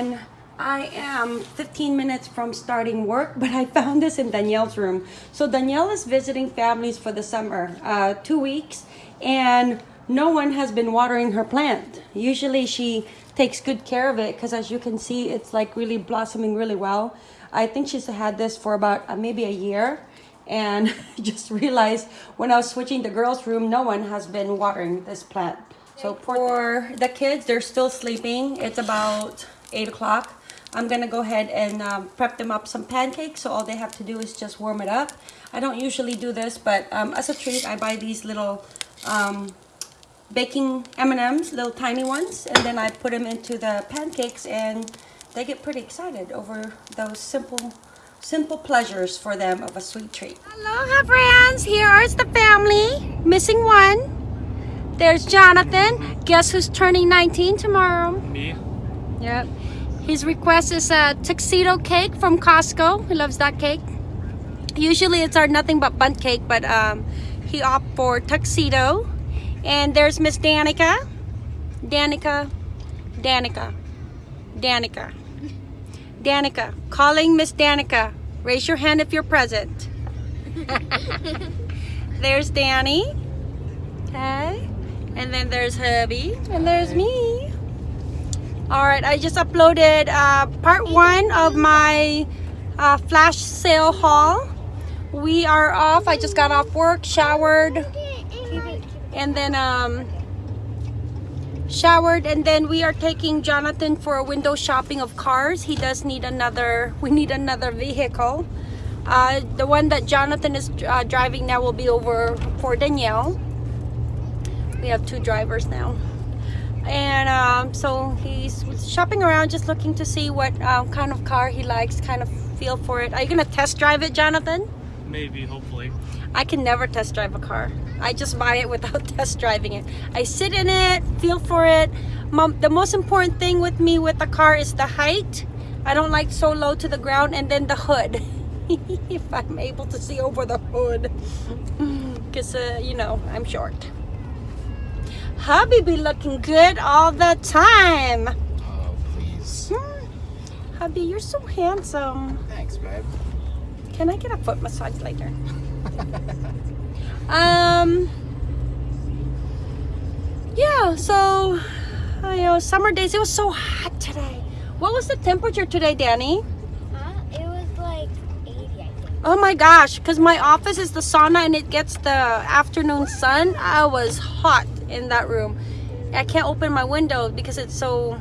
and I am 15 minutes from starting work, but I found this in Danielle's room. So Danielle is visiting families for the summer, uh, two weeks, and no one has been watering her plant. Usually she takes good care of it because as you can see, it's like really blossoming really well. I think she's had this for about uh, maybe a year and just realized when I was switching the girls' room, no one has been watering this plant. So for the kids, they're still sleeping. It's about 8 o'clock. I'm gonna go ahead and um, prep them up some pancakes so all they have to do is just warm it up. I don't usually do this but um, as a treat I buy these little um, baking M&Ms, little tiny ones and then I put them into the pancakes and they get pretty excited over those simple simple pleasures for them of a sweet treat. Hello friends, here is the family, missing one. There's Jonathan. Guess who's turning 19 tomorrow? Me? His request is a tuxedo cake from Costco. He loves that cake. Usually it's our nothing but Bundt cake, but um, he opted for tuxedo. And there's Miss Danica. Danica. Danica. Danica. Danica. Calling Miss Danica. Raise your hand if you're present. there's Danny. Okay. And then there's hubby. And there's me all right i just uploaded uh, part one of my uh, flash sale haul. We are off. I just got off work showered and then um showered and then we are taking jonathan for a window shopping of cars. He does need another we need another vehicle. Uh, the one that jonathan is uh, driving now will be over for danielle. We have two drivers now and um, so he's shopping around just looking to see what um, kind of car he likes kind of feel for it. Are you gonna test drive it Jonathan? Maybe hopefully. I can never test drive a car. I just buy it without test driving it. I sit in it feel for it. Mom, the most important thing with me with the car is the height. I don't like so low to the ground and then the hood. If I'm able to see over the hood. Because uh, you know I'm short Hubby be looking good all the time. Oh, please. Hmm. Hubby, you're so handsome. Thanks, babe. Can I get a foot massage later? um. Yeah, so, I know, summer days, it was so hot today. What was the temperature today, Danny? Huh? It was like 80, I think. Oh my gosh, because my office is the sauna and it gets the afternoon sun. I was hot in that room. I can't open my window because it's so,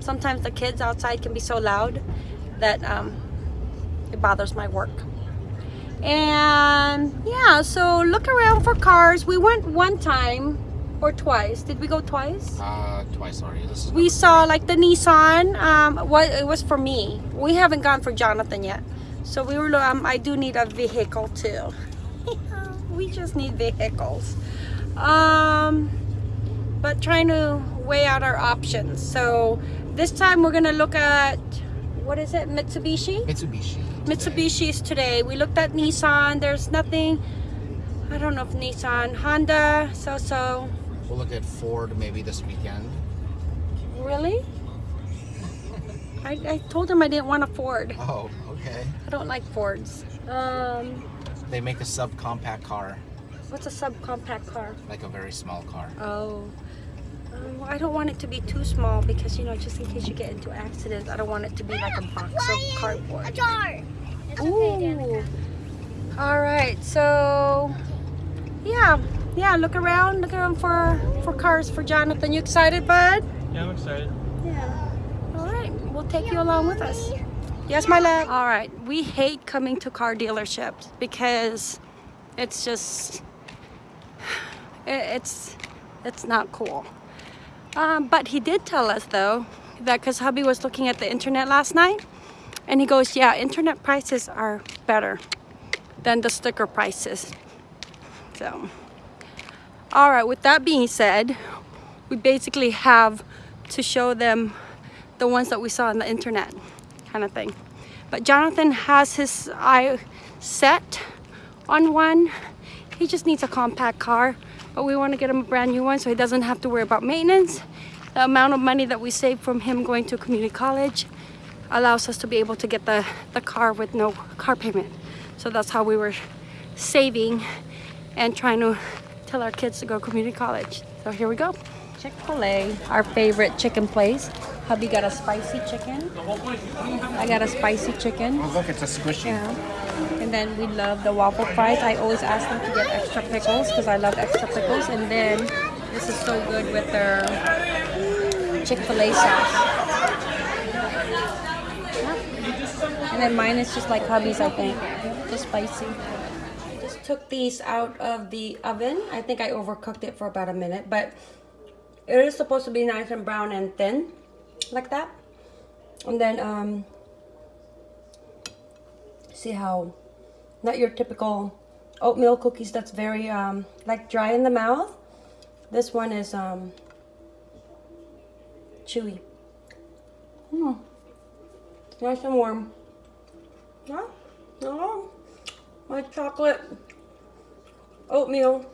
sometimes the kids outside can be so loud that um, it bothers my work. And yeah, so look around for cars. We went one time or twice. Did we go twice? Uh, twice is we saw like the Nissan. Um, what it was for me. We haven't gone for Jonathan yet. So we were. Um, I do need a vehicle too. we just need vehicles. Um, but trying to weigh out our options. So this time we're gonna look at what is it? Mitsubishi. Mitsubishi. Mitsubishi's today. We looked at Nissan. There's nothing. I don't know if Nissan, Honda, so so. We'll look at Ford maybe this weekend. Really? I, I told him I didn't want a Ford. Oh, okay. I don't like Fords. Um, They make a subcompact car, what's a subcompact car? like a very small car. Oh. Um, I don't want it to be too small because, you know, just in case you get into accidents, I don't want it to be like a box of cardboard. A cardboard. jar. It's okay, Ooh. Danica. All right, so yeah, yeah. Look around, look around for for cars for Jonathan. You excited, bud? Yeah, I'm excited. Yeah. All right, we'll take you along with us. Yes, my love. All right, we hate coming to car dealerships because it's just it- it's it's not cool. Um, but he did tell us though that because hubby was looking at the internet last night, and he goes, "Yeah, internet prices are better than the sticker prices." So, all right. With that being said, we basically have to show them the ones that we saw on the internet kind of thing but Jonathan has his eye set on one he just needs a compact car but we want to get him a brand new one so he doesn't have to worry about maintenance the amount of money that we saved from him going to community college allows us to be able to get the, the car with no car payment. So that's how we were saving and trying to tell our kids to go community college. So here we go. Chick-fil-A, our favorite chicken place. Hubby got a spicy chicken. I got a spicy chicken. Oh, look, it's a squishy. Yeah. And then we love the waffle fries. I always ask them to get extra pickles because I love extra pickles. And then this is so good with their Chick-fil-A sauce. And then mine is just like hubby's, I think. Just spicy. I just took these out of the oven. I think I overcooked it for about a minute, but it is supposed to be nice and brown and thin, like that. And then, um, see how not your typical oatmeal cookies that's very um, like dry in the mouth. This one is um, chewy. Hmm. Nice and warm. Yeah. Oh, my chocolate oatmeal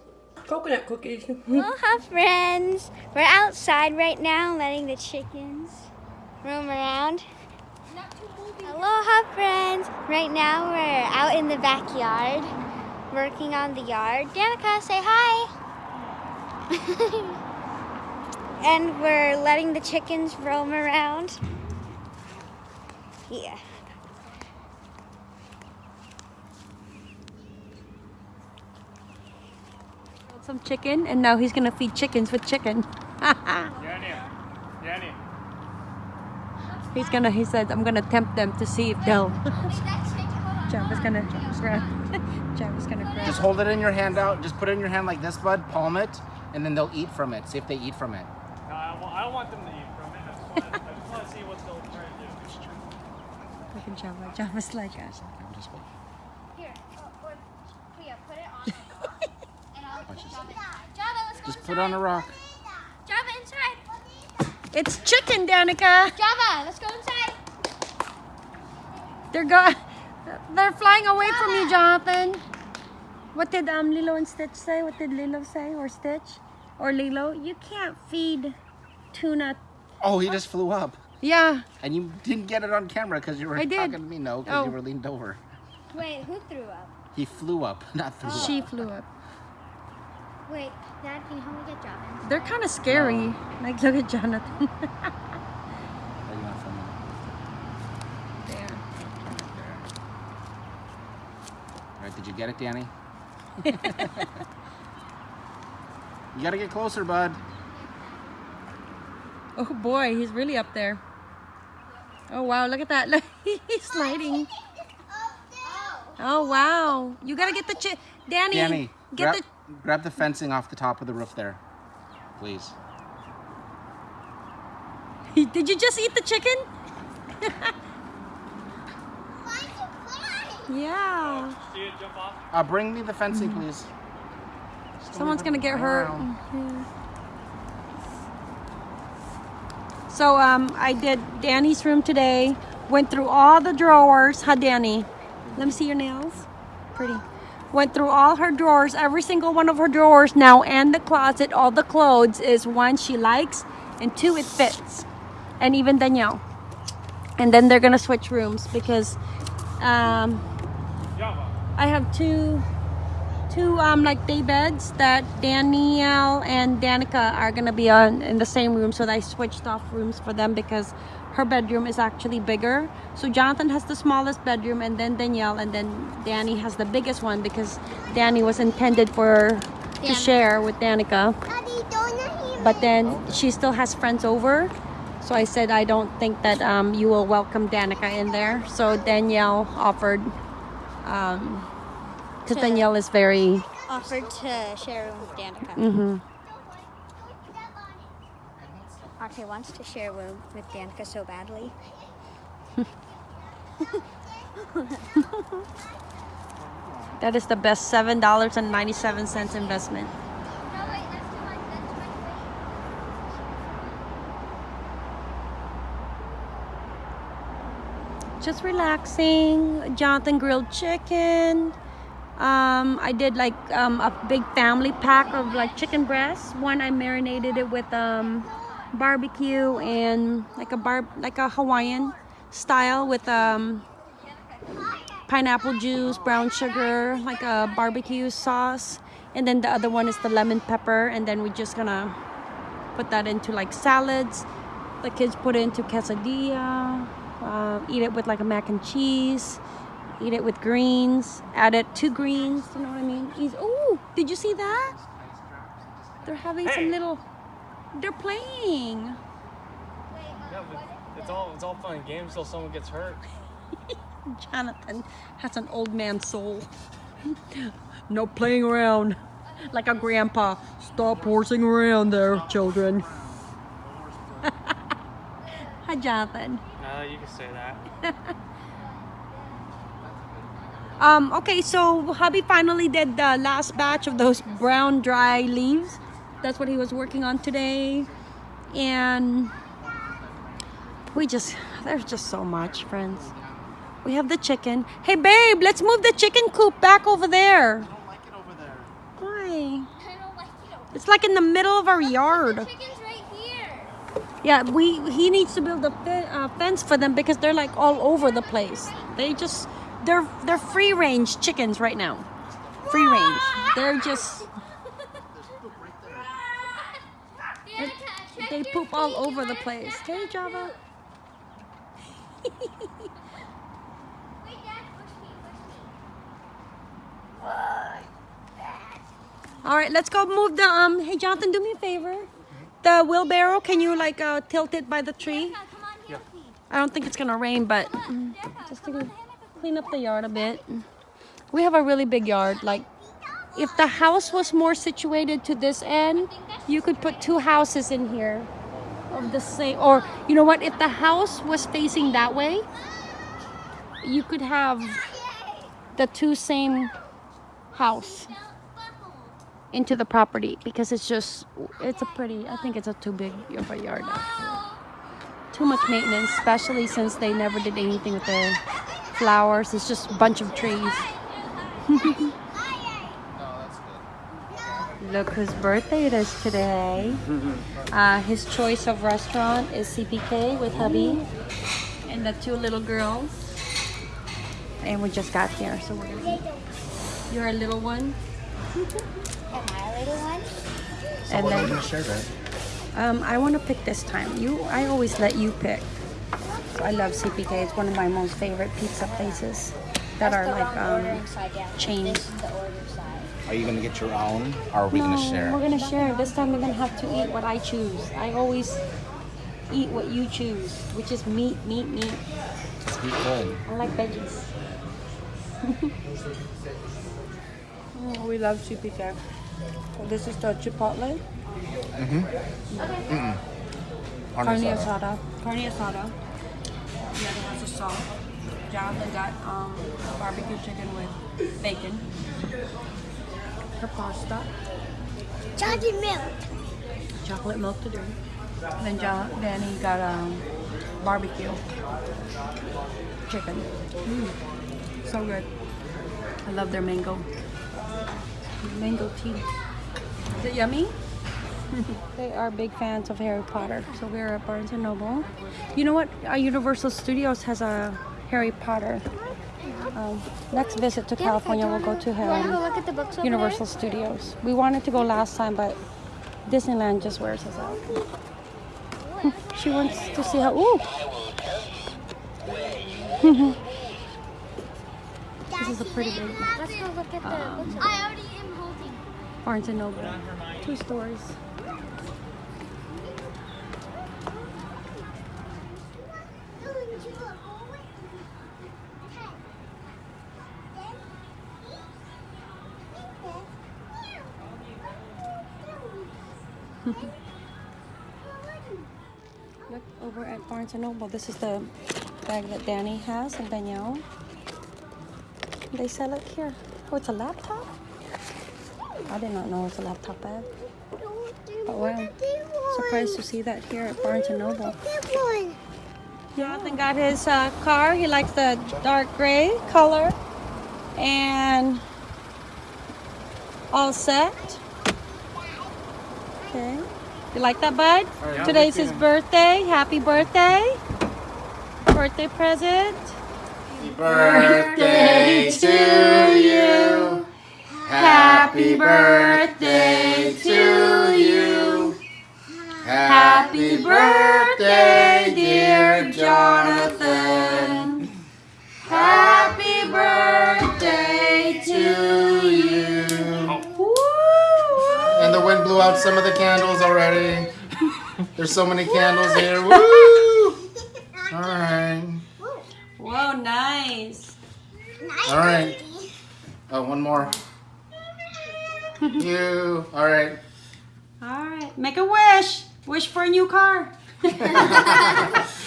coconut cookies. Aloha, friends. We're outside right now letting the chickens roam around. Aloha, friends. Right now we're out in the backyard working on the yard. Danica, say hi. and we're letting the chickens roam around. Yeah. Some chicken, and now he's gonna feed chickens with chicken. Danny. Danny. He's gonna. He said, "I'm gonna tempt them to see if they'll." Java's gonna grab. Java's gonna grab. Just hold it in your hand out. Just put it in your hand like this, bud. Palm it, and then they'll eat from it. See if they eat from it. No, I, wa- I don't want them to eat from it. I just want, I just want to see what they'll try to do. Look at Java. Java's like us. I'm just wait. Here, oh, or, Priya, put it on the rock, and I'll Java. Java, let's go Just inside. put it on a rock. Java, inside. It's chicken, Danica. Java, let's go inside. They're go. They're flying away from you, Jonathan. What did um Lilo and Stitch say? What did Lilo say or Stitch or Lilo? You can't feed tuna. Oh, he just flew up. Yeah. And you didn't get it on camera because you were I did. talking to me. No, because Oh. you were leaned over. Wait, who threw up? He flew up, not threw She up. flew up. Wait, Dad, can you help me get Java? They're kind of scary. Like look at Jonathan. Are you on film now? there. All right, did you get it, Danny? you gotta get closer, bud. Oh boy, he's really up there. Oh wow, look at that. Look, he's sliding. Oh, oh wow. You gotta get the chi- Danny. Danny, get grab, grab the fencing off the top of the roof there, please. Did you just eat the chicken? yeah. See it jump off? Uh, bring me the fencing, Mm-hmm. please. Someone's gonna get hurt. Around. So um, I did Danny's room today. Went through all the drawers. Hi, Danny? Let me see your nails. Pretty. Went through all her drawers, every single one of her drawers now, and the closet. All the clothes is one she likes, and two it fits, and even Danielle. And then they're gonna switch rooms because um, I have two two um like day beds that Danielle and Danica are gonna be on in the same room so I switched off rooms for them because her bedroom is actually bigger. So Jonathan has the smallest bedroom and then Danielle and then Danny has the biggest one because Danny was intended for to share with Danica. Daddy, but then she still has friends over. So I said I don't think that um, you will welcome Danica in there. So Danielle offered um, because To- Danielle is very Offered to share with Danica. hmm Arte wants to share room with Danica so badly. That is the best seven dollars and ninety seven cents investment. Just relaxing. Jonathan grilled chicken. Um, I did like um, a big family pack of like chicken breasts. One I marinated it with um, barbecue and like a bar like a Hawaiian style with um pineapple juice, brown sugar, like a barbecue sauce. And then the other one is the lemon pepper. And then we're just gonna put that into like salads. The kids put it into quesadilla, uh, eat it with like a mac and cheese, eat it with greens, add it to greens, you know what I mean? Oh, did you see that? They're having Hey. some little, they're playing. Yeah, but it's all it's all fun and games till someone gets hurt. Jonathan has an old man soul. no playing around. Like a grandpa. Stop horsing around there, children. Hi, Jonathan. No, you can say that. Um, okay, so hubby finally did the last batch of those brown dry leaves. That's what he was working on today. And we just, there's just so much, friends. We have the chicken. Hey, babe, let's move the chicken coop back over there. I don't like it over there. Why? I don't like it. It's like in the middle of our yard. Chicken's right here. Yeah, we he needs to build a fe- uh, fence for them because they're like all over the place. They just they're they're free range chickens right now. Free range. They're just Danica, check they your poop all feet. over the place. Hey Java. Wait, Dad, push me, push me. All right, let's go move the um. Hey Jonathan, do me a favor. The wheelbarrow, can you like uh, tilt it by the tree? Danica, come on, help me. I don't think it's gonna rain, but just to clean up the yard a bit. We have a really big yard. Like, if the house was more situated to this end, you could put two houses in here of the same. Or you know what? If the house was facing that way, you could have the two same house into the property because it's just it's a pretty. I think it's a too big of a yard. Too much maintenance, especially since they never did anything with the flowers. It's just a bunch of trees. Look whose birthday it is today. Uh, his choice of restaurant is CPK with hubby and the two little girls. And we just got here, so we're gonna. You're a little one, Am I a little one? and then gonna share that. um, I want to pick this time. You, I always let you pick. I love CPK. It's one of my most favorite pizza places that are like um, chains. Are you gonna get your own, or are we No, gonna share? we're gonna share. This time we're gonna have to eat what I choose. I always eat what you choose, which is meat, meat, meat. Just be good. I like veggies. Oh, we love CPK. So this is the chipotle, Carne carne asada. asada, carne asada. The other has a salt. Jonathan got um, barbecue chicken with bacon. Her pasta. Chocolate milk. chocolate milk to drink. Then John, Danny got um, barbecue chicken. Mm, so good. I love their mango. Mango tea. Is it yummy? they are big fans of Harry Potter, so we're at Barnes and Noble. You know what? Uh, Universal Studios has a Harry Potter. Um, next visit to California, we'll go to You wanna um, look at the books Universal Studios. We wanted to go last time, but Disneyland just wears us out. she wants to see how. Ooh, this is a pretty big there? Let's go look at the books. I already am holding. Barnes and Noble. Two stories. Look over at Barnes Noble. This is the bag that Danny has and Danielle. They sell it here. Oh, it's a laptop? I did not know it was a laptop bag. Oh wow. Surprised to see that here at Barnes Noble. Jonathan got his uh, car. He likes the dark gray color. And all set. Okay. You like that, bud? right, Today's his birthday. Happy birthday. Birthday present. Happy birthday to you. Happy birthday to you. Happy birthday, dear Jonathan. Blew out some of the candles already. There's so many candles here. Woo! All right. Whoa, nice. All right. Oh, one more. You. All right. All right. Make a wish. Wish for a new car. Whoa. Nice.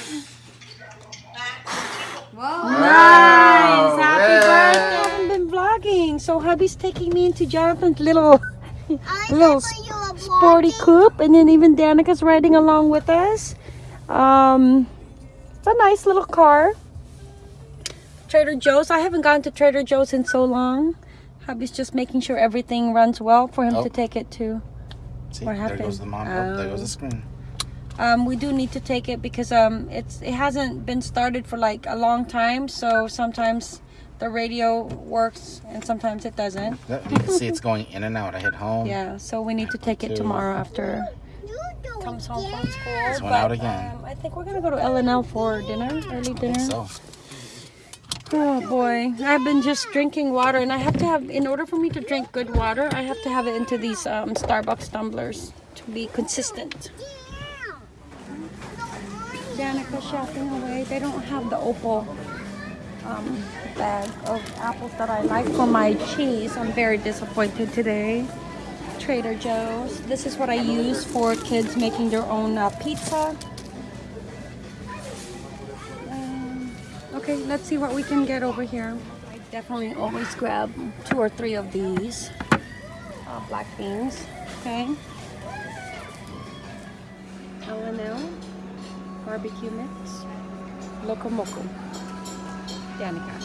Wow. Happy Yay. birthday. I haven't been vlogging. So hubby's taking me into Jonathan's little little sporty coupe and then even Danica's riding along with us. Um it's a nice little car. Trader Joe's. I haven't gone to Trader Joe's in so long. Hubby's just making sure everything runs well for him Oh. to take it to. See, What there goes the mom. Oh, there goes the screen. Um, we do need to take it because um, it's it hasn't been started for like a long time. So sometimes the radio works and sometimes it doesn't. You can see it's going in and out. I hit home. Yeah, so we need to take it Two. tomorrow after comes home from school. This one out again. Um, I think we're gonna go to L and L for dinner, early dinner. So, Oh boy, I've been just drinking water, and I have to have, in order for me to drink good water, I have to have it into these um, Starbucks tumblers to be consistent. Danica shopping away. They don't have the opal um, bag of apples that I like for my cheese. I'm very disappointed today. Trader Joe's. This is what I use for kids making their own uh, pizza. Um, okay, let's see what we can get over here. I definitely always grab two or three of these uh, black beans. Okay. L&L barbecue mix. Loco Moco. Danica.